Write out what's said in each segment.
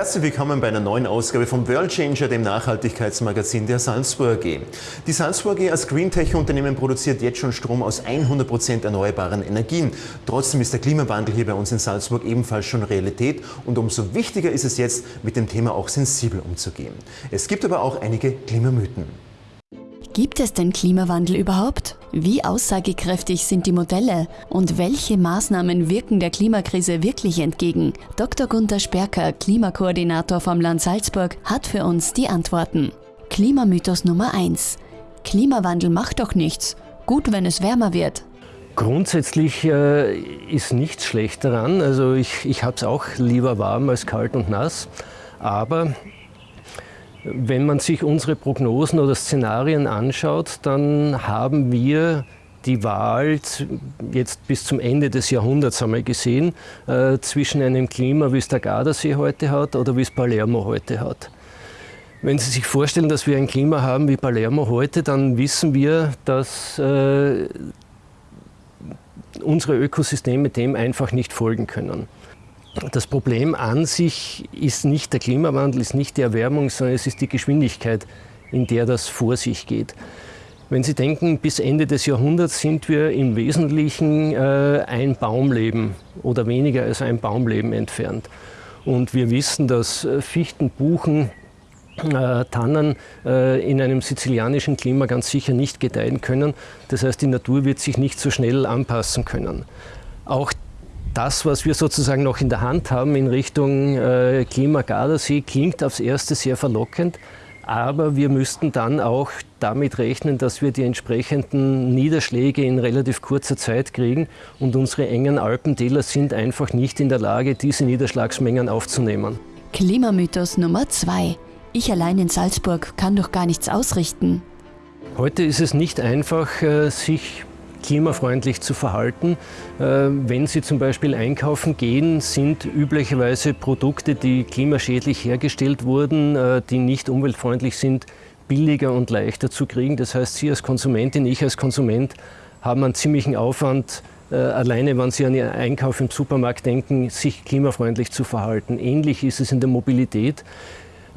Herzlich willkommen bei einer neuen Ausgabe vom World Changer, dem Nachhaltigkeitsmagazin der Salzburg AG. Die Salzburg AG als Greentech-Unternehmen produziert jetzt schon Strom aus 100% erneuerbaren Energien. Trotzdem ist der Klimawandel hier bei uns in Salzburg ebenfalls schon Realität und umso wichtiger ist es jetzt, mit dem Thema auch sensibel umzugehen. Es gibt aber auch einige Klimamythen. Gibt es den Klimawandel überhaupt? Wie aussagekräftig sind die Modelle? Und welche Maßnahmen wirken der Klimakrise wirklich entgegen? Dr. Gunther Sperker, Klimakoordinator vom Land Salzburg, hat für uns die Antworten. Klimamythos Nummer 1. Klimawandel macht doch nichts. Gut, wenn es wärmer wird. Grundsätzlich äh, ist nichts schlecht daran. Also ich, ich habe es auch lieber warm als kalt und nass. Aber wenn man sich unsere Prognosen oder Szenarien anschaut, dann haben wir die Wahl jetzt bis zum Ende des Jahrhunderts wir gesehen, äh, zwischen einem Klima, wie es der Gardasee heute hat oder wie es Palermo heute hat. Wenn Sie sich vorstellen, dass wir ein Klima haben wie Palermo heute, dann wissen wir, dass äh, unsere Ökosysteme dem einfach nicht folgen können. Das Problem an sich ist nicht der Klimawandel, ist nicht die Erwärmung, sondern es ist die Geschwindigkeit, in der das vor sich geht. Wenn Sie denken, bis Ende des Jahrhunderts sind wir im Wesentlichen äh, ein Baumleben oder weniger als ein Baumleben entfernt. Und wir wissen, dass äh, Fichten, Buchen, äh, Tannen äh, in einem sizilianischen Klima ganz sicher nicht gedeihen können. Das heißt, die Natur wird sich nicht so schnell anpassen können. Auch das, was wir sozusagen noch in der Hand haben in Richtung äh, Klima-Gardasee, klingt aufs Erste sehr verlockend. Aber wir müssten dann auch damit rechnen, dass wir die entsprechenden Niederschläge in relativ kurzer Zeit kriegen. Und unsere engen Alpentäler sind einfach nicht in der Lage, diese Niederschlagsmengen aufzunehmen. Klimamythos Nummer zwei. Ich allein in Salzburg kann doch gar nichts ausrichten. Heute ist es nicht einfach, äh, sich klimafreundlich zu verhalten. Äh, wenn Sie zum Beispiel einkaufen gehen, sind üblicherweise Produkte, die klimaschädlich hergestellt wurden, äh, die nicht umweltfreundlich sind, billiger und leichter zu kriegen. Das heißt, Sie als Konsumentin, ich als Konsument haben einen ziemlichen Aufwand, äh, alleine wenn Sie an Ihren Einkauf im Supermarkt denken, sich klimafreundlich zu verhalten. Ähnlich ist es in der Mobilität.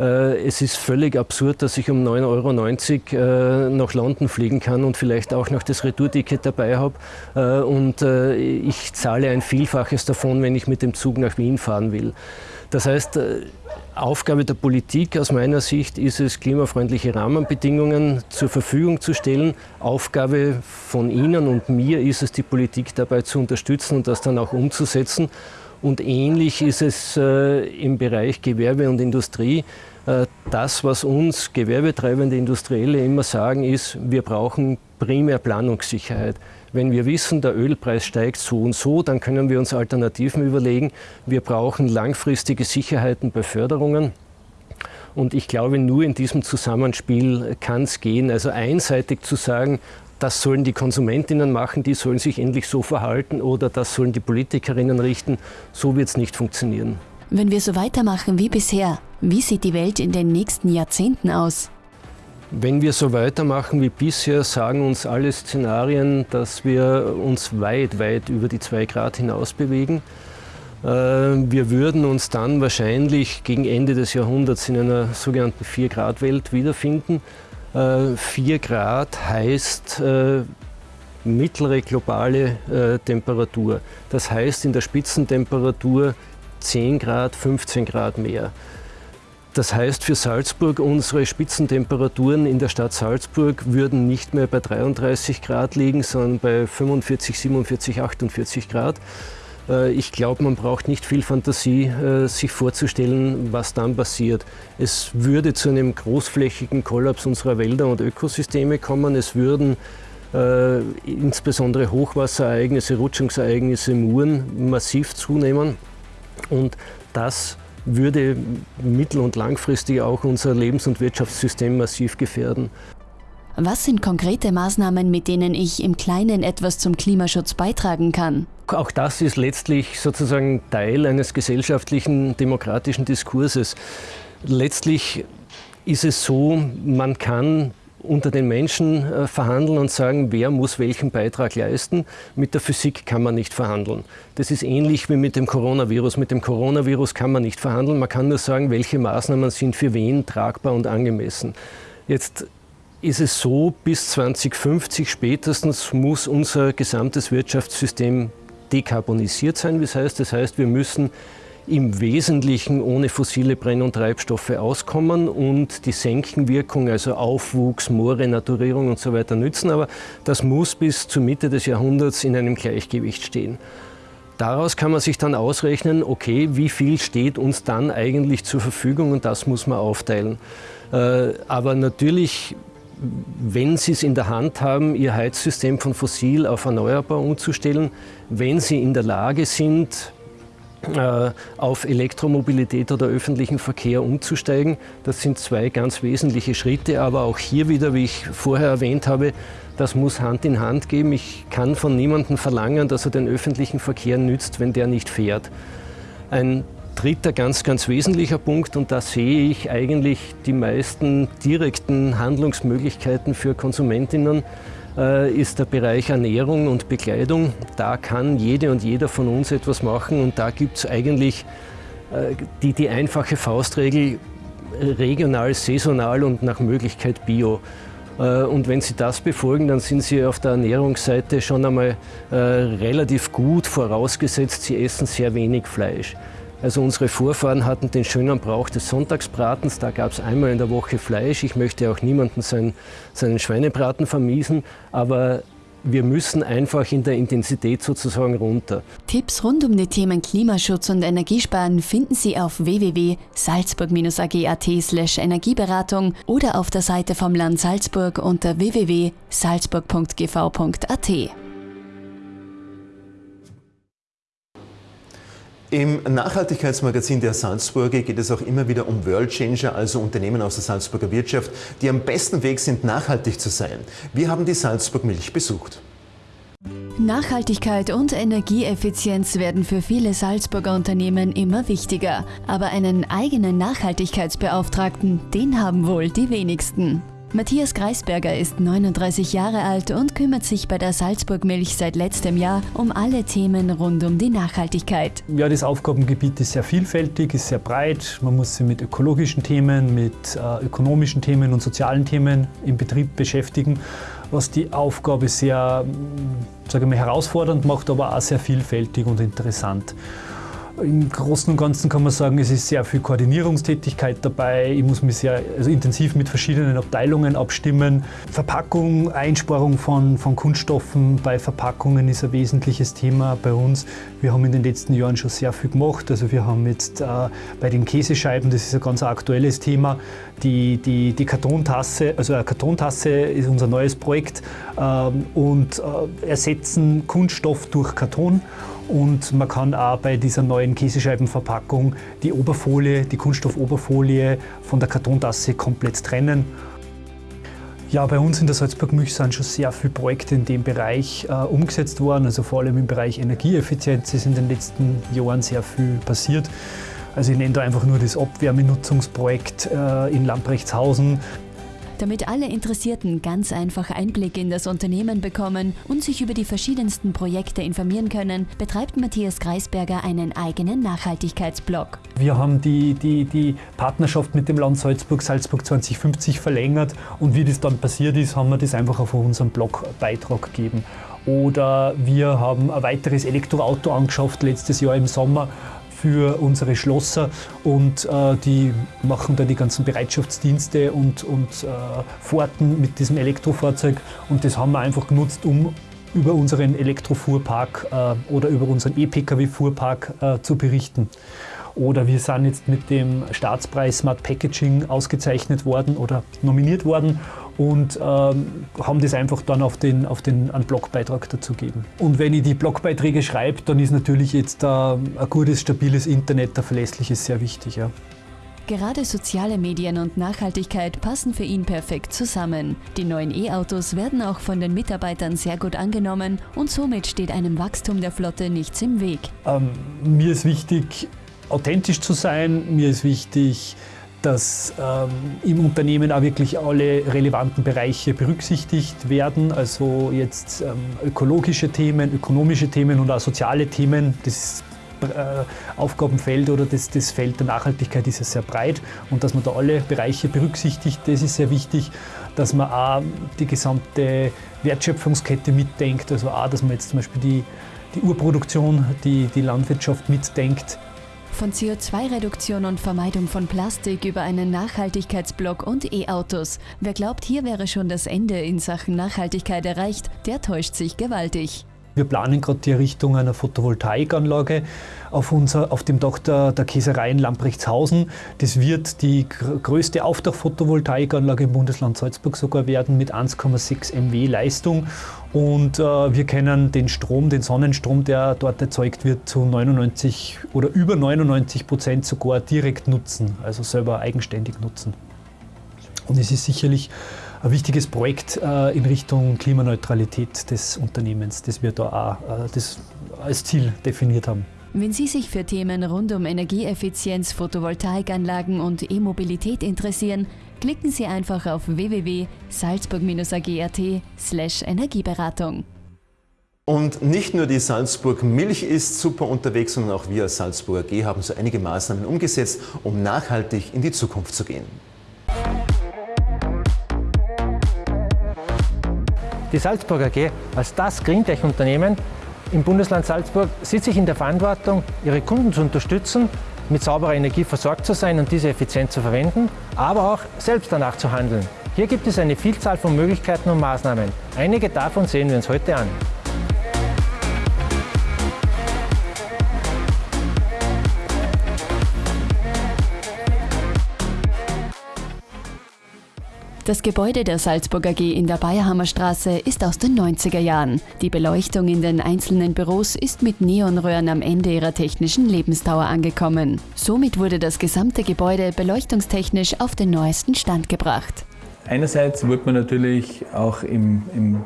Äh, es ist völlig absurd, dass ich um 9,90 Euro äh, nach London fliegen kann und vielleicht auch noch das Retourticket dabei habe. Äh, und ich zahle ein Vielfaches davon, wenn ich mit dem Zug nach Wien fahren will. Das heißt, Aufgabe der Politik aus meiner Sicht ist es, klimafreundliche Rahmenbedingungen zur Verfügung zu stellen. Aufgabe von Ihnen und mir ist es, die Politik dabei zu unterstützen und das dann auch umzusetzen. Und ähnlich ist es äh, im Bereich Gewerbe und Industrie. Äh, das, was uns gewerbetreibende Industrielle immer sagen, ist, wir brauchen primär Planungssicherheit. Wenn wir wissen, der Ölpreis steigt so und so, dann können wir uns Alternativen überlegen. Wir brauchen langfristige Sicherheiten bei Förderungen. Und ich glaube, nur in diesem Zusammenspiel kann es gehen. Also einseitig zu sagen, das sollen die Konsumentinnen machen, die sollen sich endlich so verhalten oder das sollen die Politikerinnen richten. So wird es nicht funktionieren. Wenn wir so weitermachen wie bisher, wie sieht die Welt in den nächsten Jahrzehnten aus? Wenn wir so weitermachen wie bisher, sagen uns alle Szenarien, dass wir uns weit, weit über die 2 Grad hinaus bewegen. Äh, wir würden uns dann wahrscheinlich gegen Ende des Jahrhunderts in einer sogenannten 4-Grad-Welt wiederfinden. 4 äh, Grad heißt äh, mittlere globale äh, Temperatur. Das heißt in der Spitzentemperatur 10 Grad, 15 Grad mehr. Das heißt für Salzburg, unsere Spitzentemperaturen in der Stadt Salzburg würden nicht mehr bei 33 Grad liegen, sondern bei 45, 47, 48 Grad. Äh, ich glaube, man braucht nicht viel Fantasie, äh, sich vorzustellen, was dann passiert. Es würde zu einem großflächigen Kollaps unserer Wälder und Ökosysteme kommen. Es würden äh, insbesondere Hochwasserereignisse, Rutschungsereignisse, Muren massiv zunehmen. Und das würde mittel- und langfristig auch unser Lebens- und Wirtschaftssystem massiv gefährden. Was sind konkrete Maßnahmen, mit denen ich im Kleinen etwas zum Klimaschutz beitragen kann? Auch das ist letztlich sozusagen Teil eines gesellschaftlichen, demokratischen Diskurses. Letztlich ist es so, man kann unter den Menschen äh, verhandeln und sagen, wer muss welchen Beitrag leisten. Mit der Physik kann man nicht verhandeln. Das ist ähnlich wie mit dem Coronavirus. Mit dem Coronavirus kann man nicht verhandeln. Man kann nur sagen, welche Maßnahmen sind für wen tragbar und angemessen. Jetzt ist es so, bis 2050 spätestens muss unser gesamtes Wirtschaftssystem dekarbonisiert sein. Das heißt, das heißt, wir müssen im Wesentlichen ohne fossile Brenn- und Treibstoffe auskommen und die Senkenwirkung, also Aufwuchs, Moorrenaturierung und so weiter nützen. Aber das muss bis zur Mitte des Jahrhunderts in einem Gleichgewicht stehen. Daraus kann man sich dann ausrechnen, okay, wie viel steht uns dann eigentlich zur Verfügung und das muss man aufteilen. Äh, aber natürlich, wenn Sie es in der Hand haben, Ihr Heizsystem von fossil auf erneuerbar umzustellen, wenn Sie in der Lage sind, äh, auf Elektromobilität oder öffentlichen Verkehr umzusteigen. Das sind zwei ganz wesentliche Schritte, aber auch hier wieder, wie ich vorher erwähnt habe, das muss Hand in Hand gehen. Ich kann von niemandem verlangen, dass er den öffentlichen Verkehr nützt, wenn der nicht fährt. Ein dritter ganz, ganz wesentlicher Punkt, und da sehe ich eigentlich die meisten direkten Handlungsmöglichkeiten für Konsumentinnen, äh, ist der Bereich Ernährung und Bekleidung. Da kann jede und jeder von uns etwas machen und da gibt es eigentlich äh, die, die einfache Faustregel regional, saisonal und nach Möglichkeit bio. Äh, und wenn Sie das befolgen, dann sind Sie auf der Ernährungsseite schon einmal relativ gut vorausgesetzt, Sie essen sehr wenig Fleisch. Also unsere Vorfahren hatten den schönen Brauch des Sonntagsbratens, da gab es einmal in der Woche Fleisch. Ich möchte auch niemanden seinen, seinen Schweinebraten vermiesen, aber wir müssen einfach in der Intensität sozusagen runter. Tipps rund um die Themen Klimaschutz und Energiesparen finden Sie auf www.salzburg-ag.at slash Energieberatung oder auf der Seite vom Land Salzburg unter www.salzburg.gv.at. Im Nachhaltigkeitsmagazin der Salzburger geht es auch immer wieder um World Changer, also Unternehmen aus der Salzburger Wirtschaft, die am besten Weg sind, nachhaltig zu sein. Wir haben die Salzburg Milch besucht. Nachhaltigkeit und Energieeffizienz werden für viele Salzburger Unternehmen immer wichtiger. Aber einen eigenen Nachhaltigkeitsbeauftragten, den haben wohl die wenigsten. Matthias Greisberger ist 39 Jahre alt und kümmert sich bei der Salzburg Milch seit letztem Jahr um alle Themen rund um die Nachhaltigkeit. Ja, das Aufgabengebiet ist sehr vielfältig, ist sehr breit. Man muss sich mit ökologischen Themen, mit äh, ökonomischen Themen und sozialen Themen im Betrieb beschäftigen, was die Aufgabe sehr sage mal, herausfordernd macht, aber auch sehr vielfältig und interessant. Im Großen und Ganzen kann man sagen, es ist sehr viel Koordinierungstätigkeit dabei. Ich muss mich sehr also intensiv mit verschiedenen Abteilungen abstimmen. Verpackung, Einsparung von, von Kunststoffen bei Verpackungen ist ein wesentliches Thema bei uns. Wir haben in den letzten Jahren schon sehr viel gemacht. Also wir haben jetzt äh, bei den Käsescheiben, das ist ein ganz aktuelles Thema, die, die, die Kartontasse, also eine Kartontasse ist unser neues Projekt ähm, und äh, ersetzen Kunststoff durch Karton. Und man kann auch bei dieser neuen Käsescheibenverpackung die Oberfolie, die Kunststoffoberfolie von der Kartontasse komplett trennen. Ja, bei uns in der Salzburg Milch sind schon sehr viele Projekte in dem Bereich äh, umgesetzt worden. Also vor allem im Bereich Energieeffizienz ist in den letzten Jahren sehr viel passiert. Also ich nenne da einfach nur das Abwärmenutzungsprojekt äh, in Lamprechtshausen. Damit alle Interessierten ganz einfach Einblick in das Unternehmen bekommen und sich über die verschiedensten Projekte informieren können, betreibt Matthias Greisberger einen eigenen Nachhaltigkeitsblog. Wir haben die, die, die Partnerschaft mit dem Land Salzburg, Salzburg 2050 verlängert und wie das dann passiert ist, haben wir das einfach auf unserem Blogbeitrag gegeben. Oder wir haben ein weiteres Elektroauto angeschafft letztes Jahr im Sommer für unsere Schlosser und äh, die machen da die ganzen Bereitschaftsdienste und, und äh, Fahrten mit diesem Elektrofahrzeug und das haben wir einfach genutzt, um über unseren Elektrofuhrpark äh, oder über unseren E-Pkw-Fuhrpark äh, zu berichten. Oder wir sind jetzt mit dem Staatspreis Smart Packaging ausgezeichnet worden oder nominiert worden und ähm, haben das einfach dann auf den, auf den einen Blogbeitrag dazu gegeben. Und wenn ich die Blogbeiträge schreibe, dann ist natürlich jetzt äh, ein gutes, stabiles Internet, ein verlässliches sehr wichtig. Ja. Gerade soziale Medien und Nachhaltigkeit passen für ihn perfekt zusammen. Die neuen E-Autos werden auch von den Mitarbeitern sehr gut angenommen und somit steht einem Wachstum der Flotte nichts im Weg. Ähm, mir ist wichtig, authentisch zu sein. Mir ist wichtig, dass ähm, im Unternehmen auch wirklich alle relevanten Bereiche berücksichtigt werden. Also jetzt ähm, ökologische Themen, ökonomische Themen und auch soziale Themen. Das äh, Aufgabenfeld oder das, das Feld der Nachhaltigkeit ist ja sehr breit und dass man da alle Bereiche berücksichtigt, das ist sehr wichtig, dass man auch die gesamte Wertschöpfungskette mitdenkt, also auch, dass man jetzt zum Beispiel die, die Urproduktion, die, die Landwirtschaft mitdenkt. Von CO2-Reduktion und Vermeidung von Plastik über einen Nachhaltigkeitsblock und E-Autos. Wer glaubt, hier wäre schon das Ende in Sachen Nachhaltigkeit erreicht, der täuscht sich gewaltig. Wir planen gerade die Errichtung einer Photovoltaikanlage auf, unser, auf dem Dach der, der Käserei in Lamprechtshausen. Das wird die größte Aufdach-Photovoltaikanlage im Bundesland Salzburg sogar werden mit 1,6 MW Leistung. Und äh, wir können den Strom, den Sonnenstrom, der dort erzeugt wird, zu 99 oder über 99 Prozent sogar direkt nutzen, also selber eigenständig nutzen. Und es ist sicherlich ein wichtiges Projekt äh, in Richtung Klimaneutralität des Unternehmens, das wir da auch äh, das als Ziel definiert haben. Wenn Sie sich für Themen rund um Energieeffizienz, Photovoltaikanlagen und E-Mobilität interessieren, klicken Sie einfach auf www.salzburg-ag.at Energieberatung. Und nicht nur die Salzburg Milch ist super unterwegs, sondern auch wir als Salzburg AG haben so einige Maßnahmen umgesetzt, um nachhaltig in die Zukunft zu gehen. Die Salzburg AG als das Greentech-Unternehmen im Bundesland Salzburg sieht sich in der Verantwortung, ihre Kunden zu unterstützen, mit sauberer Energie versorgt zu sein und diese effizient zu verwenden, aber auch selbst danach zu handeln. Hier gibt es eine Vielzahl von Möglichkeiten und Maßnahmen. Einige davon sehen wir uns heute an. Das Gebäude der Salzburg AG in der Bayerhammer Straße ist aus den 90er Jahren. Die Beleuchtung in den einzelnen Büros ist mit Neonröhren am Ende ihrer technischen Lebensdauer angekommen. Somit wurde das gesamte Gebäude beleuchtungstechnisch auf den neuesten Stand gebracht. Einerseits wird man natürlich auch im, im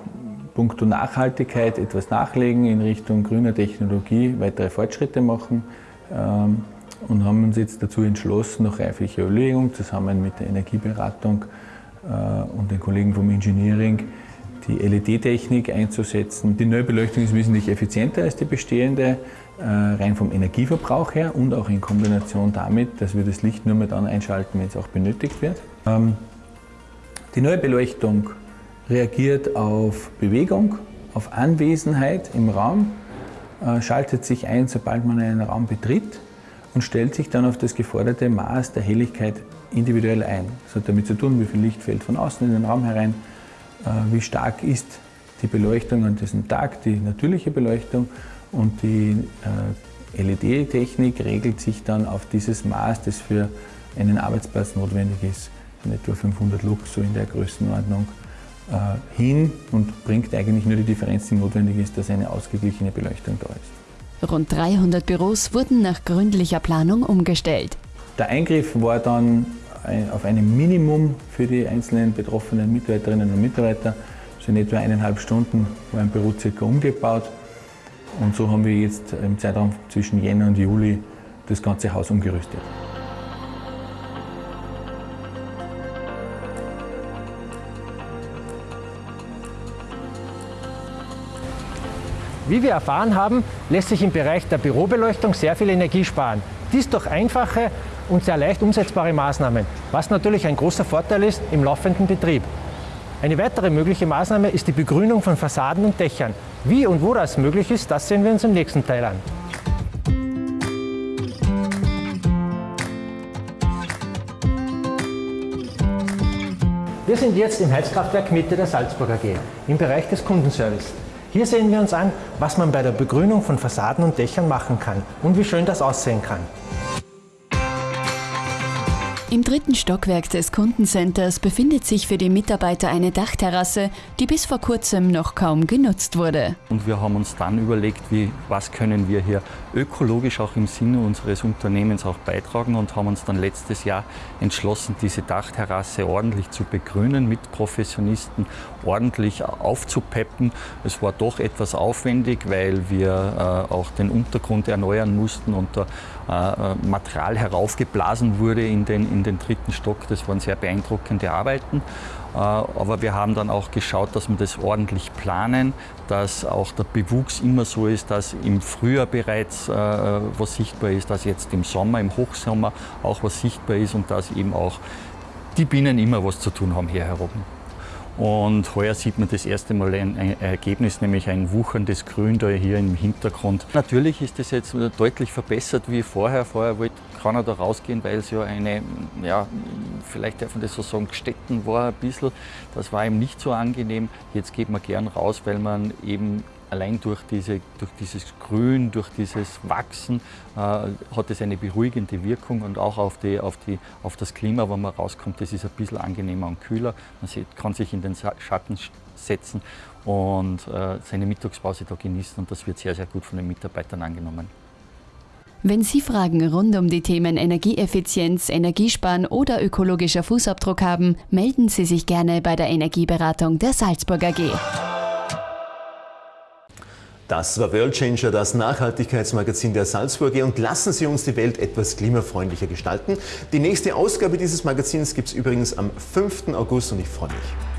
Punkto Nachhaltigkeit etwas nachlegen, in Richtung grüner Technologie weitere Fortschritte machen ähm, und haben uns jetzt dazu entschlossen, nach reiflicher Überlegung zusammen mit der Energieberatung und den Kollegen vom Engineering die LED-Technik einzusetzen. Die neue Beleuchtung ist wesentlich effizienter als die bestehende, äh, rein vom Energieverbrauch her und auch in Kombination damit, dass wir das Licht nur mehr dann einschalten, wenn es auch benötigt wird. Ähm, die neue Beleuchtung reagiert auf Bewegung, auf Anwesenheit im Raum, äh, schaltet sich ein, sobald man einen Raum betritt und stellt sich dann auf das geforderte Maß der Helligkeit individuell ein. Das hat damit zu tun, wie viel Licht fällt von außen in den Raum herein, äh, wie stark ist die Beleuchtung an diesem Tag, die natürliche Beleuchtung und die äh, LED-Technik regelt sich dann auf dieses Maß, das für einen Arbeitsplatz notwendig ist, in etwa 500 Lux, so in der Größenordnung, äh, hin und bringt eigentlich nur die Differenz, die notwendig ist, dass eine ausgeglichene Beleuchtung da ist. Rund 300 Büros wurden nach gründlicher Planung umgestellt. Der Eingriff war dann auf einem Minimum für die einzelnen betroffenen Mitarbeiterinnen und Mitarbeiter. Also in etwa eineinhalb Stunden war ein Büro circa umgebaut. Und so haben wir jetzt im Zeitraum zwischen Jänner und Juli das ganze Haus umgerüstet. Wie wir erfahren haben, lässt sich im Bereich der Bürobeleuchtung sehr viel Energie sparen. Dies durch einfache und sehr leicht umsetzbare Maßnahmen, was natürlich ein großer Vorteil ist im laufenden Betrieb. Eine weitere mögliche Maßnahme ist die Begrünung von Fassaden und Dächern. Wie und wo das möglich ist, das sehen wir uns im nächsten Teil an. Wir sind jetzt im Heizkraftwerk Mitte der Salzburg AG, im Bereich des Kundenservice. Hier sehen wir uns an, was man bei der Begrünung von Fassaden und Dächern machen kann und wie schön das aussehen kann. Im dritten Stockwerk des Kundencenters befindet sich für die Mitarbeiter eine Dachterrasse, die bis vor kurzem noch kaum genutzt wurde. Und wir haben uns dann überlegt, wie, was können wir hier ökologisch auch im Sinne unseres Unternehmens auch beitragen und haben uns dann letztes Jahr entschlossen, diese Dachterrasse ordentlich zu begrünen, mit Professionisten ordentlich aufzupeppen. Es war doch etwas aufwendig, weil wir äh, auch den Untergrund erneuern mussten und da äh, Material heraufgeblasen wurde in den, in den dritten Stock. Das waren sehr beeindruckende Arbeiten. Äh, aber wir haben dann auch geschaut, dass wir das ordentlich planen, dass auch der Bewuchs immer so ist, dass im Frühjahr bereits äh, was sichtbar ist, dass jetzt im Sommer, im Hochsommer auch was sichtbar ist und dass eben auch die Bienen immer was zu tun haben hier herum. Und heuer sieht man das erste Mal ein Ergebnis, nämlich ein wucherndes Grün da hier im Hintergrund. Natürlich ist das jetzt deutlich verbessert wie vorher. Vorher wollte keiner da rausgehen, weil es ja eine, ja, vielleicht darf man das so sagen, Städten war ein bisschen. Das war ihm nicht so angenehm. Jetzt geht man gern raus, weil man eben allein durch, diese, durch dieses Grün, durch dieses Wachsen äh, hat es eine beruhigende Wirkung und auch auf, die, auf, die, auf das Klima, wenn man rauskommt, das ist ein bisschen angenehmer und kühler. Man sieht, kann sich in den Schatten setzen und äh, seine Mittagspause da genießen und das wird sehr, sehr gut von den Mitarbeitern angenommen. Wenn Sie Fragen rund um die Themen Energieeffizienz, Energiesparen oder ökologischer Fußabdruck haben, melden Sie sich gerne bei der Energieberatung der Salzburg AG. Das war World Changer, das Nachhaltigkeitsmagazin der Salzburger und lassen Sie uns die Welt etwas klimafreundlicher gestalten. Die nächste Ausgabe dieses Magazins gibt es übrigens am 5. August und ich freue mich.